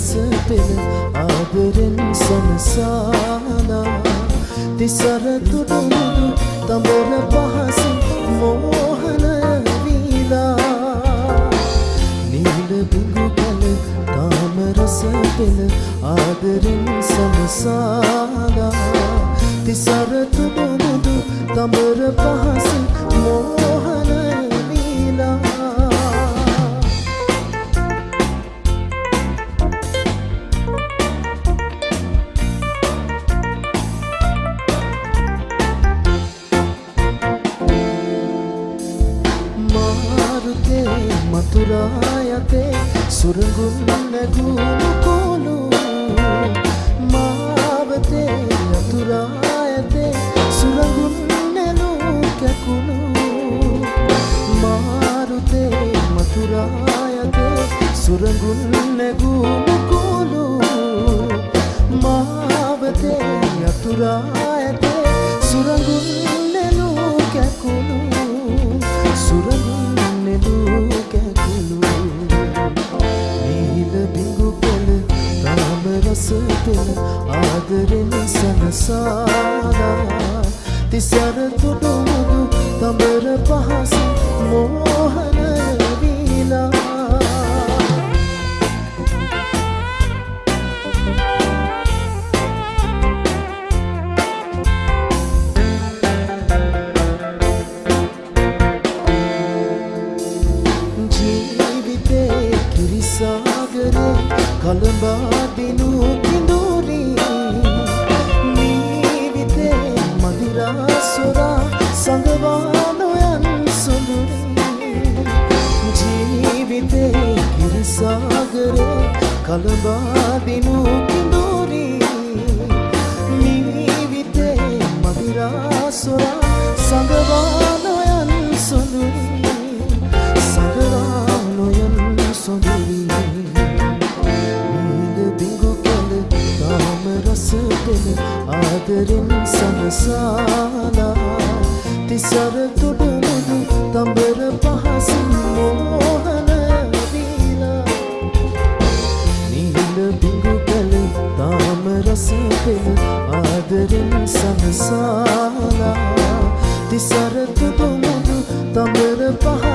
රස පෙළ ආදරෙන් සනසාලා තිසර තුඩුමුඩු තඹර පහස මෝහන වීලා නිල බුඟු කල තාම රස පෙළ ආදරෙන් සනසා මතුරායතේ සුරඟුන් නැගුණු කෝලු මාවතේ යතුරායතේ සුරඟුන් නැලු කැකුණු. මාරුතේ මතුරායතේ සුරඟුන් නැගුණු කෝලු මාවතේ යතුරායතේ රසපෙන ආදරෙන් සනසාලා තිසර තුඩුමුදු තඹර පහස මෝහන වීලා. ජීවිතේ කිරිසාගරේ කළඹා කිරිසාගරේ කළඹා දිනු කිඳුරි මීවිතේ මදිරාසොරා සඟවානොයන් සොඳුරි. සඟවානොයන් සොඳුරි. පෙන ආදරෙන් සනසාලා. තිසර තුඩුමුදු තඹර පහසින් මෝහන රස පෙන ආදරෙන් සනසාලා තිසර තුඩුමුදු තඹර පහ